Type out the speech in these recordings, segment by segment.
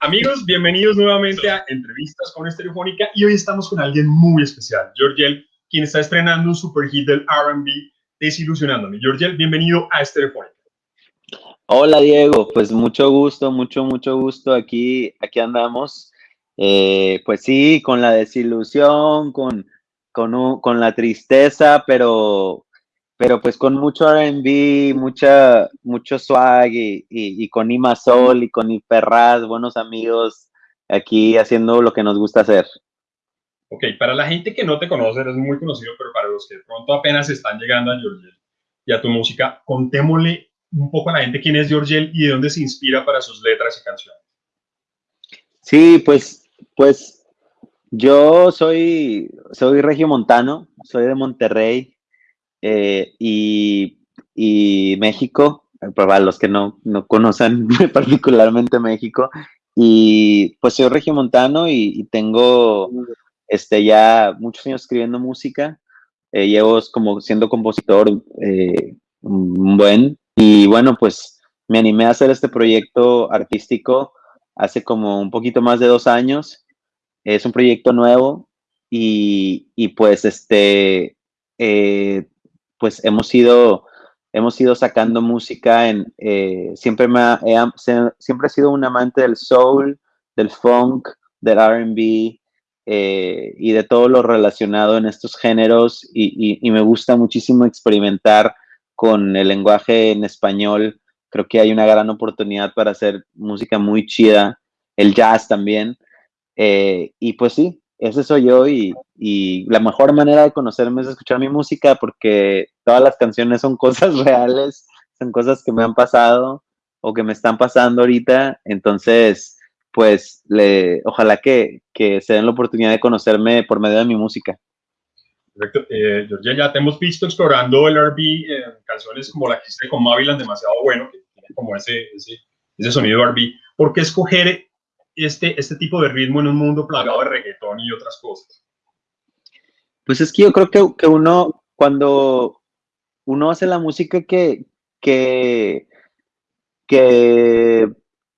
Amigos, bienvenidos nuevamente a Entrevistas con Estereofónica y hoy estamos con alguien muy especial, Georgiel, quien está estrenando un super hit del R&B, Desilusionándome. Georgiel, bienvenido a Estereofónica. Hola Diego, pues mucho gusto, mucho, mucho gusto. Aquí, aquí andamos. Eh, pues sí, con la desilusión, con, con, con la tristeza, pero pero pues con mucho R&B, mucha, mucho swag y, y, con Ima Sol y con Iferraz, buenos amigos aquí haciendo lo que nos gusta hacer. Ok, para la gente que no te conoce, eres muy conocido, pero para los que de pronto apenas están llegando a Georgiel y a tu música, contémosle un poco a la gente quién es Georgiel y de dónde se inspira para sus letras y canciones. Sí, pues, pues yo soy, soy regiomontano, soy de Monterrey, eh, y, y, México, para los que no, no conocen particularmente México, y pues soy regiomontano y, y tengo este, ya muchos años escribiendo música, eh, llevo como siendo compositor eh, buen, y bueno, pues me animé a hacer este proyecto artístico hace como un poquito más de dos años. Es un proyecto nuevo y, y pues este, eh, pues hemos ido, hemos ido sacando música en, eh, siempre, me he, siempre he sido un amante del soul, del funk, del RB eh, y de todo lo relacionado en estos géneros y, me gusta muchísimo experimentar con el lenguaje en español. Creo que hay una gran oportunidad para hacer música muy chida, el jazz también. Eh, y pues sí, ese soy yo y, la mejor manera de conocerme es escuchar mi música porque todas las canciones son cosas reales, son cosas que me han pasado o que me están pasando ahorita. Entonces, pues, le, ojalá que, se den la oportunidad de conocerme por medio de mi música. Perfecto. Eh, ya te hemos visto explorando el RB en canciones como la que hiciste con Mavilan, demasiado bueno, que tiene como ese, ese, ese sonido RB. ¿Por qué escoger este, este tipo de ritmo en un mundo plagado de reggaetón y otras cosas? Pues es que yo creo que, que uno, cuando uno hace la música que, que, que,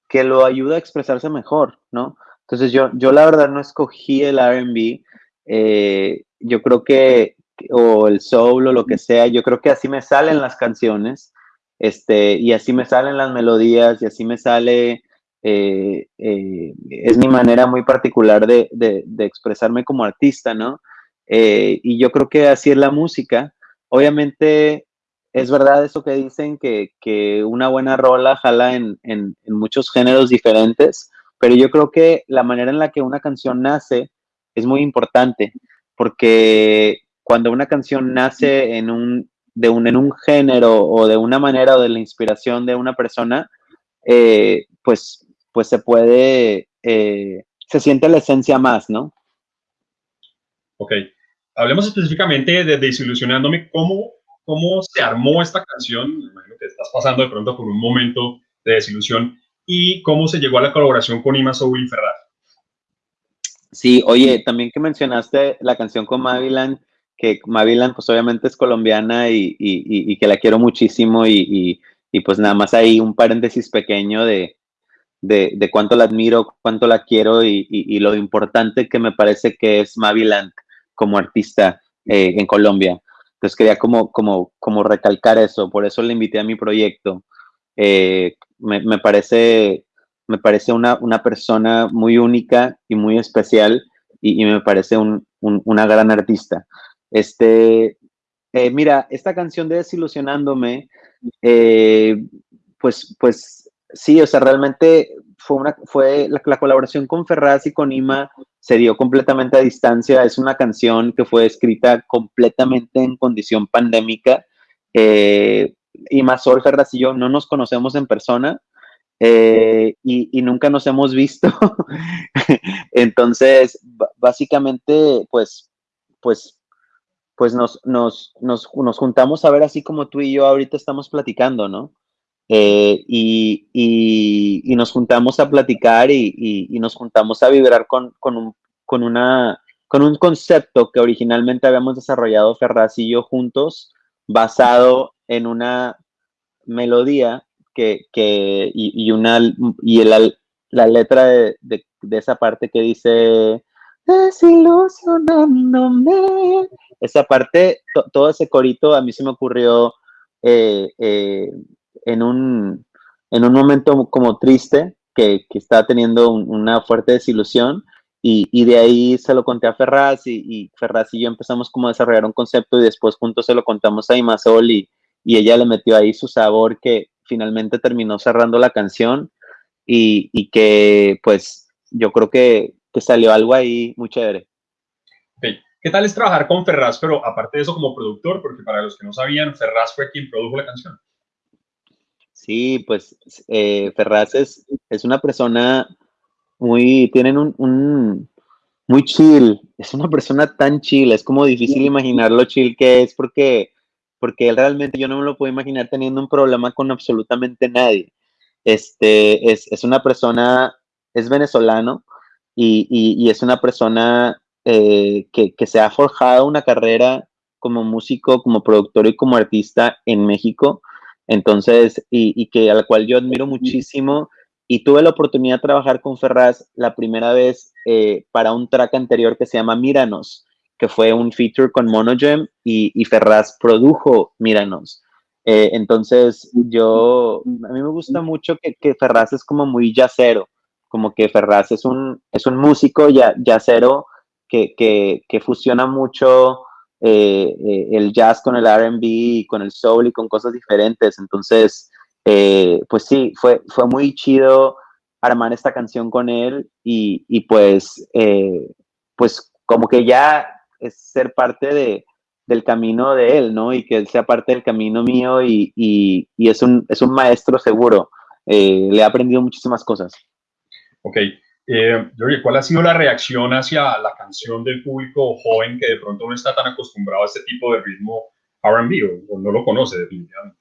que, lo ayuda a expresarse mejor, ¿no? Entonces yo, yo la verdad no escogí el RB, eh, yo creo que, o el soul o lo que sea, yo creo que así me salen las canciones, este, y así me salen las melodías, y así me sale eh, eh, es mi manera muy particular de, expresarme como artista, ¿no? Eh, y yo creo que así es la música. Obviamente es verdad eso que dicen, que, una buena rola jala en, muchos géneros diferentes, pero yo creo que la manera en la que una canción nace es muy importante, porque cuando una canción nace en un, de un, en un género o de una manera o de la inspiración de una persona, pues pues se puede, eh, se siente la esencia más, ¿no? Ok. Hablemos específicamente de Desilusionándome. ¿Cómo, ¿Cómo se armó esta canción? imagino que estás pasando de pronto por un momento de desilusión. ¿Y cómo se llegó a la colaboración con Ima Soul y Ferrar? Sí, oye, también que mencionaste la canción con Mavilan, que Mavilan pues obviamente es colombiana y, y, y que la quiero muchísimo y, pues nada más hay un paréntesis pequeño de, de, cuánto la admiro, cuánto la quiero y, lo importante que me parece que es Maviland como artista eh, en Colombia. Entonces quería como, como, como recalcar eso, por eso le invité a mi proyecto. Eh, me, parece, me parece una, persona muy única y muy especial y, me parece una gran artista. Este, eh, mira, esta canción de Desilusionándome, pues, pues sí, o sea, realmente fue una, fue la, colaboración con Ferraz y con Ima se dio completamente a distancia. Es una canción que fue escrita completamente en condición pandémica. Eh, Ima Sol, Ferraz y yo no nos conocemos en persona. Eh, y, nunca nos hemos visto. Entonces, básicamente, pues, pues, pues nos, nos, nos, nos juntamos a ver así como tú y yo ahorita estamos platicando, ¿no? Eh, y, y, nos juntamos a platicar y, y nos juntamos a vibrar con, con, un, con, una, con un concepto que originalmente habíamos desarrollado Ferraz y yo juntos, basado en una melodía que, que y, una, y, el, la letra de, esa parte que dice desilusionándome. Esa parte, todo ese corito a mí se me ocurrió eh, eh, en, un, en un momento como triste, que, que estaba teniendo una fuerte desilusión. Y, de ahí se lo conté a Ferraz y, y, Ferraz y yo empezamos como a desarrollar un concepto y después juntos se lo contamos a Imasol y, y ella le metió ahí su sabor que finalmente terminó cerrando la canción y, y que pues yo creo que, que, salió algo ahí muy chévere. ¿Qué tal es trabajar con Ferraz, pero aparte de eso como productor? Porque para los que no sabían, Ferraz fue quien produjo la canción. Sí, pues eh, Ferraz es, es una persona muy, tienen un, un, muy chill, es una persona tan chill, es como difícil imaginar lo chill que es porque, porque él realmente yo no me lo puedo imaginar teniendo un problema con absolutamente nadie. Este, es, es una persona, es venezolano y, y, es una persona eh, que, que, se ha forjado una carrera como músico, como productor y como artista en México. Entonces, y, y que a la cual yo admiro muchísimo y tuve la oportunidad de trabajar con Ferraz la primera vez eh, para un track anterior que se llama Míranos, que fue un feature con Monogem y, y Ferraz produjo Míranos. Eh, entonces, yo, a mí me gusta mucho que, que Ferraz es como muy jazzero, como que Ferraz es un, es un músico ya, jazzero que, que, que fusiona mucho eh, el jazz con el RB con el soul y con cosas diferentes. Entonces, eh, pues sí, fue, fue muy chido armar esta canción con él y, y pues, eh, pues como que ya es ser parte de, del camino de él, ¿no? Y que él sea parte del camino mío y, y, y es, un, es un maestro seguro. Eh, le he aprendido muchísimas cosas. Ok. Eh, ¿cuál ha sido la reacción hacia la canción del público joven que de pronto no está tan acostumbrado a este tipo de ritmo RB o no lo conoce definitivamente?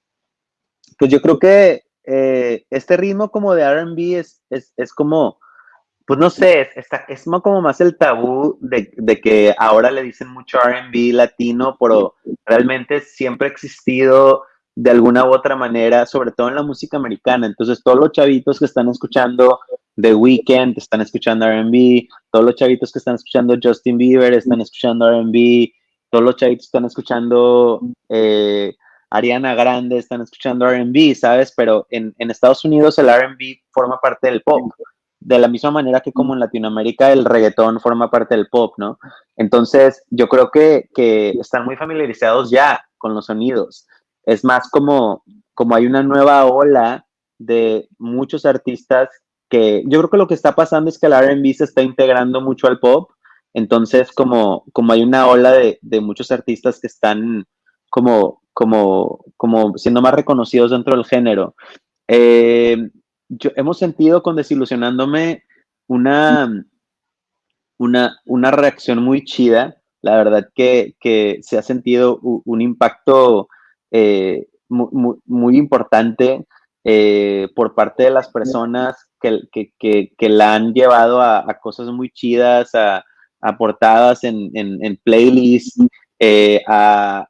Pues yo creo que eh, este ritmo como de RB es, es, es, como, pues no sé, es, es como más el tabú de, de, que ahora le dicen mucho RB latino, pero realmente siempre ha existido de alguna u otra manera, sobre todo en la música americana. Entonces, todos los chavitos que están escuchando The Weeknd están escuchando RB, todos los chavitos que están escuchando Justin Bieber están escuchando RB, todos los chavitos están escuchando eh, Ariana Grande están escuchando RB, ¿sabes? Pero en, Estados Unidos el RB forma parte del pop, de la misma manera que como en Latinoamérica el reggaetón forma parte del pop, ¿no? Entonces yo creo que, están muy familiarizados ya con los sonidos. Es más como, como hay una nueva ola de muchos artistas que yo creo que lo que está pasando es que el RB se está integrando mucho al pop. Entonces, como, como hay una ola de, de muchos artistas que están como como, como siendo más reconocidos dentro del género. Eh, yo, hemos sentido con Desilusionándome una, una, una reacción muy chida. La verdad que, que se ha sentido un, impacto eh, muy, muy, importante eh, por parte de las personas que, que, que, la han llevado a, a, cosas muy chidas, a, a portadas en, en, en playlists, eh, a,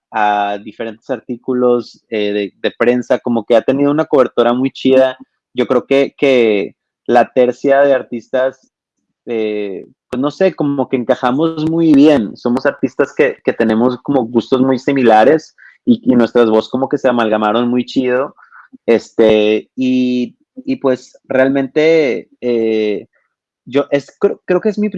diferentes artículos eh, de, prensa, como que ha tenido una cobertura muy chida. Yo creo que, que la tercia de artistas, eh, pues no sé, como que encajamos muy bien. Somos artistas que, que tenemos como gustos muy similares y, y, nuestras voces como que se amalgamaron muy chido. Este, y, y pues realmente yo es, creo, que es mi,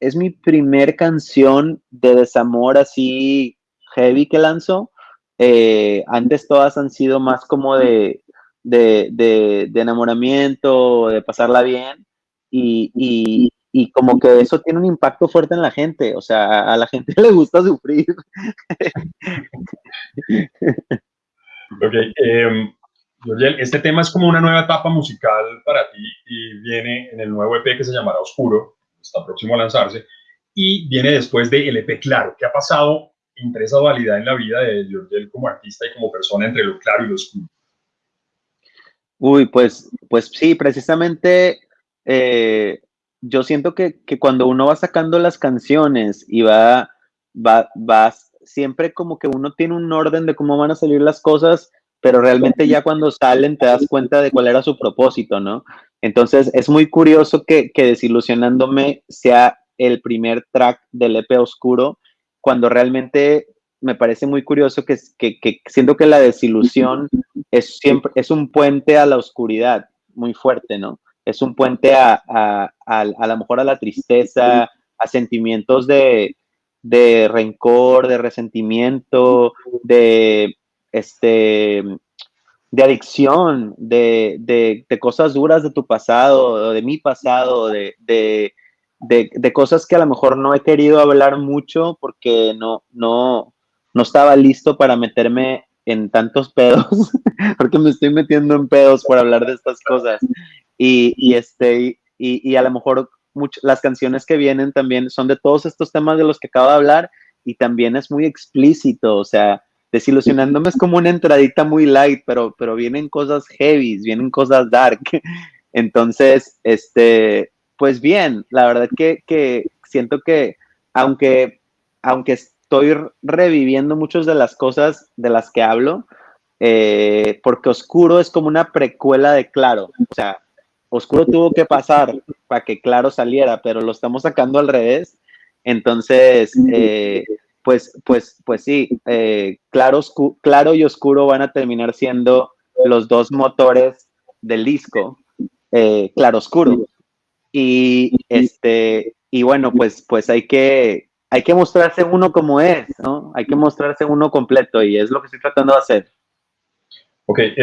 es mi primer canción de desamor así heavy que lanzo. Eh, antes todas han sido más como de, de, de, enamoramiento, de pasarla bien. Y, y, y, como que eso tiene un impacto fuerte en la gente. O sea, a la gente le gusta sufrir. ok. Eh, este tema es como una nueva etapa musical para ti y viene en el nuevo EP que se llamará Oscuro, está próximo a lanzarse, y viene después de el EP Claro. ¿Qué ha pasado entre esa dualidad en la vida de Georgiel como artista y como persona entre lo claro y lo oscuro? Uy, pues, pues sí, precisamente eh, yo siento que, que, cuando uno va sacando las canciones y va, va, va, siempre como que uno tiene un orden de cómo van a salir las cosas, pero realmente ya cuando salen te das cuenta de cuál era su propósito, ¿no? Entonces es muy curioso que, que Desilusionándome sea el primer track del EP Oscuro, cuando realmente me parece muy curioso que, que, que siento que la desilusión es siempre, es un puente a la oscuridad muy fuerte, ¿no? Es un puente a, a, a, a lo mejor a la tristeza, a sentimientos de, de rencor, de resentimiento, de, este, de adicción, de, de, de, cosas duras de tu pasado, de mi pasado, de, de, cosas que a lo mejor no he querido hablar mucho porque no, no, no estaba listo para meterme en tantos pedos, porque me estoy metiendo en pedos por hablar de estas cosas. Y, y este, y, y, a lo mejor las canciones que vienen también son de todos estos temas de los que acabo de hablar y también es muy explícito, o sea, desilusionándome es como una entradita muy light, pero, pero vienen cosas heavy, vienen cosas dark. Entonces, este, pues bien, la verdad que, que siento que aunque, aunque estoy reviviendo muchas de las cosas de las que hablo, eh, porque Oscuro es como una precuela de Claro, o sea, Oscuro tuvo que pasar para que Claro saliera, pero lo estamos sacando al revés. Entonces, eh, pues, pues, pues sí, eh, claro, claro y Oscuro van a terminar siendo los dos motores del disco, eh, Claro Oscuro. Y este, y bueno, pues, pues hay que, hay que mostrarse uno como es, ¿no? Hay que mostrarse uno completo y es lo que estoy tratando de hacer. Ok, eh,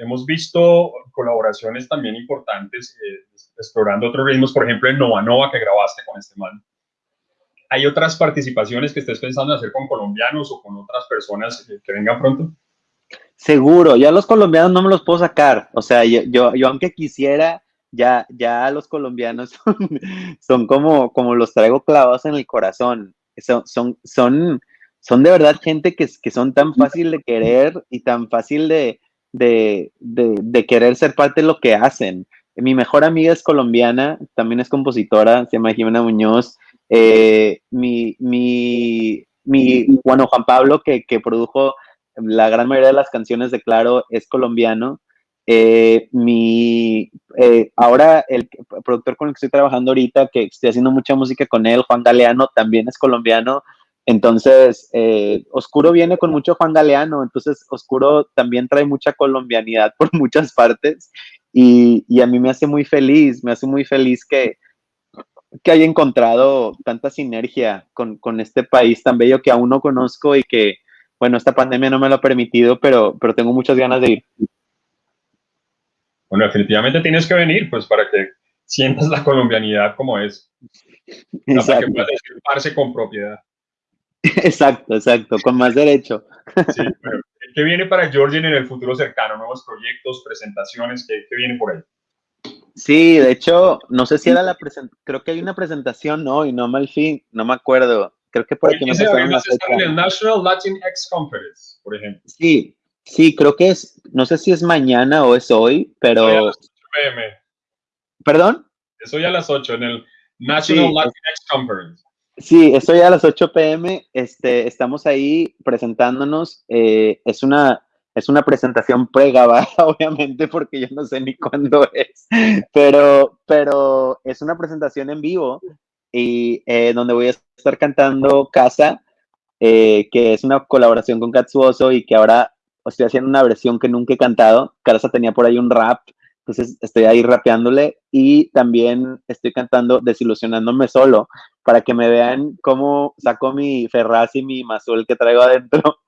hemos visto colaboraciones también importantes eh, explorando otros ritmos, por ejemplo en Nova Nova que grabaste con este man. ¿Hay otras participaciones que estés pensando en hacer con colombianos o con otras personas que, vengan pronto? Seguro, ya los colombianos no me los puedo sacar, o sea, yo, yo, yo aunque quisiera, ya, ya los colombianos son, son, como, como los traigo clavados en el corazón, son, son, son, son de verdad gente que, que son tan fácil de querer y tan fácil de, de, de, querer ser parte de lo que hacen. Mi mejor amiga es colombiana, también es compositora, se llama Jimena Muñoz. Eh, mi, mi, mi, bueno, Juan Pablo, que, que, produjo la gran mayoría de las canciones de Claro, es colombiano. Eh, mi, eh, ahora el productor con el que estoy trabajando ahorita, que estoy haciendo mucha música con él, Juan Galeano, también es colombiano. Entonces, Oscuro viene con mucho Juan Galeano, entonces Oscuro también trae mucha colombianidad por muchas partes y, y, a mí me hace muy feliz, me hace muy feliz que, que haya encontrado tanta sinergia con, con, este país tan bello que aún no conozco y que, bueno, esta pandemia no me lo ha permitido, pero, pero tengo muchas ganas de ir. Bueno, definitivamente tienes que venir, pues para que sientas la colombianidad como es. Para que puedas disculparse con propiedad. Exacto, exacto, con más derecho. Sí, ¿Qué viene para Georgian en el futuro cercano? ¿Nuevos proyectos, presentaciones? ¿Qué, qué viene por ahí? Sí, de hecho, no sé si era la presentación, creo que hay una presentación hoy, no mal fin, no me acuerdo. Creo que por aquí me pasaron la el National Latin X Conference, por ejemplo. Sí, sí, creo que es, no sé si es mañana o es hoy, pero... Hoy a las 8 pm. ¿Perdón? Es hoy a las 8 en el National sí, Latin X Conference. Sí, estoy a las 8 pm. Este, estamos ahí presentándonos. Eh, es, una, es una presentación pregabada, obviamente, porque yo no sé ni cuándo es. Pero, pero es una presentación en vivo y eh, donde voy a estar cantando Casa, eh, que es una colaboración con Katsuoso y que ahora estoy haciendo una versión que nunca he cantado. Casa tenía por ahí un rap entonces estoy ahí rapeándole y también estoy cantando Desilusionándome solo para que me vean cómo saco mi Ferraz y mi Mazul que traigo adentro.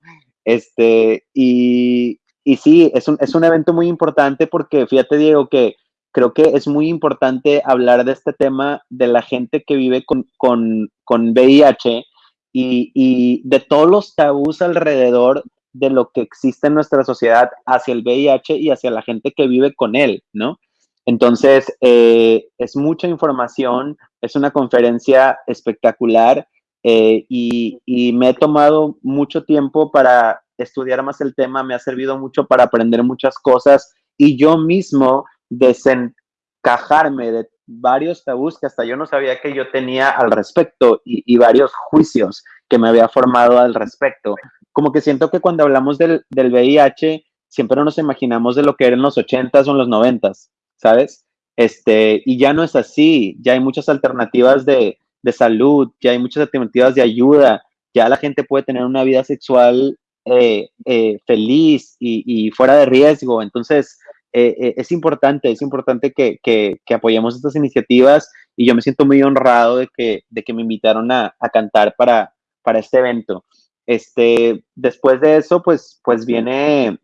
Este, y, y sí, es un, es un evento muy importante porque fíjate, Diego, que creo que es muy importante hablar de este tema de la gente que vive con, con, con VIH y, y de todos los tabús alrededor de lo que existe en nuestra sociedad hacia el VIH y hacia la gente que vive con él, ¿no? Entonces, eh, es mucha información, es una conferencia espectacular eh, y, me he tomado mucho tiempo para estudiar más el tema, me ha servido mucho para aprender muchas cosas y yo mismo desencajarme de varios tabús que hasta yo no sabía que yo tenía al respecto y, y varios juicios que me había formado al respecto como que siento que cuando hablamos del, del VIH, siempre nos imaginamos de lo que era en los 80s o en los 90s, ¿sabes? Este, y ya no es así, ya hay muchas alternativas de, de salud, ya hay muchas alternativas de ayuda, ya la gente puede tener una vida sexual eh, eh, feliz y, fuera de riesgo. Entonces, eh, es importante, es importante que, que, apoyemos estas iniciativas y yo me siento muy honrado de que, de que me invitaron a, a cantar para, para este evento. Este, después de eso, pues, pues viene,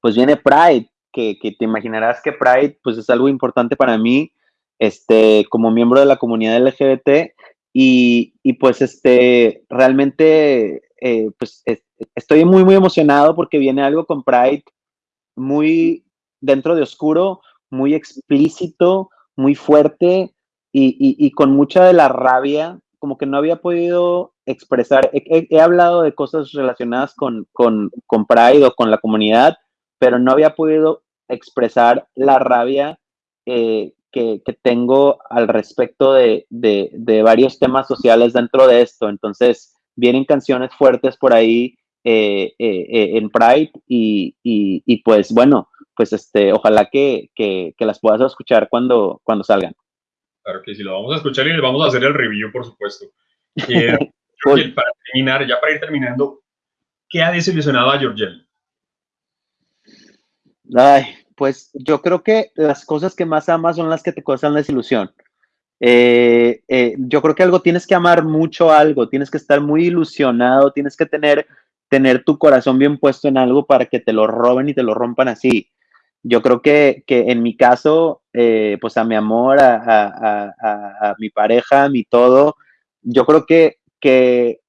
pues viene Pride, que, que, te imaginarás que Pride, pues es algo importante para mí, este, como miembro de la comunidad LGBT y, y pues, este, realmente, eh, pues estoy muy, muy emocionado porque viene algo con Pride muy dentro de oscuro, muy explícito, muy fuerte y, y, con mucha de la rabia como que no había podido expresar, he, hablado de cosas relacionadas con, con, con, Pride o con la comunidad, pero no había podido expresar la rabia eh, que, que, tengo al respecto de, de, de, varios temas sociales dentro de esto. Entonces, vienen canciones fuertes por ahí eh, eh, en Pride y, y, y, pues bueno, pues este, ojalá que, que, que las puedas escuchar cuando, cuando salgan. Claro que sí, lo vamos a escuchar y le vamos a hacer el review, por supuesto. Eh, para terminar, ya para ir terminando, ¿qué ha desilusionado a Georgiel? Ay, pues yo creo que las cosas que más amas son las que te causan desilusión. Eh, eh, yo creo que algo tienes que amar mucho algo, tienes que estar muy ilusionado, tienes que tener, tener tu corazón bien puesto en algo para que te lo roben y te lo rompan así yo creo que, que en mi caso, eh, pues a mi amor, a, a, a, a, mi pareja, a mi todo, yo creo que, que,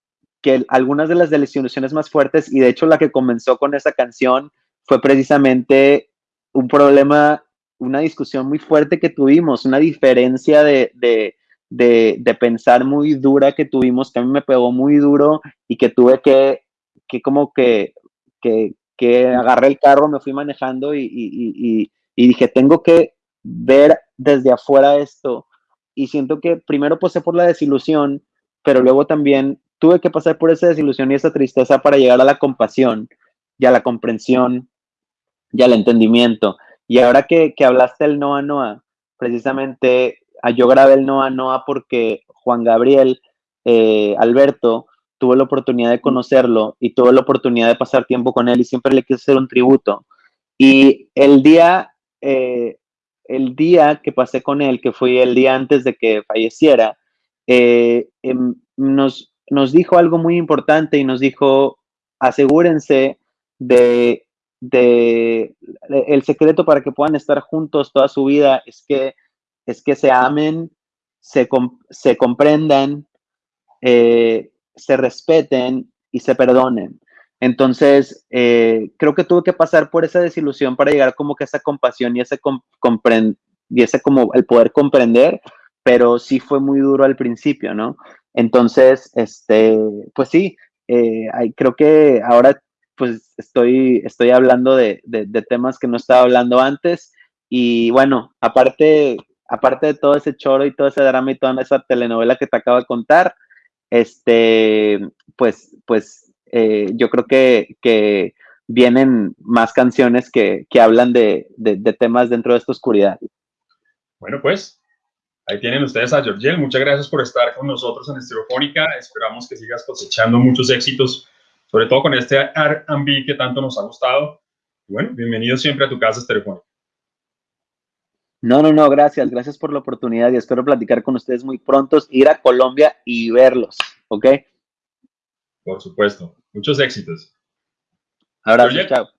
que algunas de las desilusiones más fuertes, y de hecho la que comenzó con esa canción, fue precisamente un problema, una discusión muy fuerte que tuvimos, una diferencia de, de, de, pensar muy dura que tuvimos, que a mí me pegó muy duro y que tuve que, que como que, que, que agarré el carro, me fui manejando y, dije, tengo que ver desde afuera esto. Y siento que primero pasé por la desilusión, pero luego también tuve que pasar por esa desilusión y esa tristeza para llegar a la compasión y a la comprensión y al entendimiento. Y ahora que, hablaste del Noa Noa, precisamente ah, yo grabé el Noa Noa porque Juan Gabriel, eh, Alberto, tuve la oportunidad de conocerlo y tuve la oportunidad de pasar tiempo con él y siempre le quise hacer un tributo. Y el día, eh, el día que pasé con él, que fue el día antes de que falleciera, eh, em, nos, nos dijo algo muy importante y nos dijo, asegúrense de, de, el secreto para que puedan estar juntos toda su vida es que, es que se amen, se, se comprendan, eh, se respeten y se perdonen. Entonces, eh, creo que tuve que pasar por esa desilusión para llegar como que a esa compasión y ese, y ese como el poder comprender, pero sí fue muy duro al principio, ¿no? Entonces, este, pues sí, eh, creo que ahora pues estoy, estoy hablando de, de, de, temas que no estaba hablando antes y bueno, aparte, aparte de todo ese choro y todo ese drama y toda esa telenovela que te acabo de contar, este, pues, pues eh, yo creo que, que, vienen más canciones que, que hablan de, de, temas dentro de esta oscuridad. Bueno, pues ahí tienen ustedes a Georgiel. Muchas gracias por estar con nosotros en Estereofónica. Esperamos que sigas cosechando muchos éxitos, sobre todo con este R&B que tanto nos ha gustado. Bueno, bienvenido siempre a tu casa Estereofónica. No, no, no, gracias, gracias por la oportunidad y espero platicar con ustedes muy pronto, ir a Colombia y verlos, ¿ok? Por supuesto, muchos éxitos. Abrazo, chao.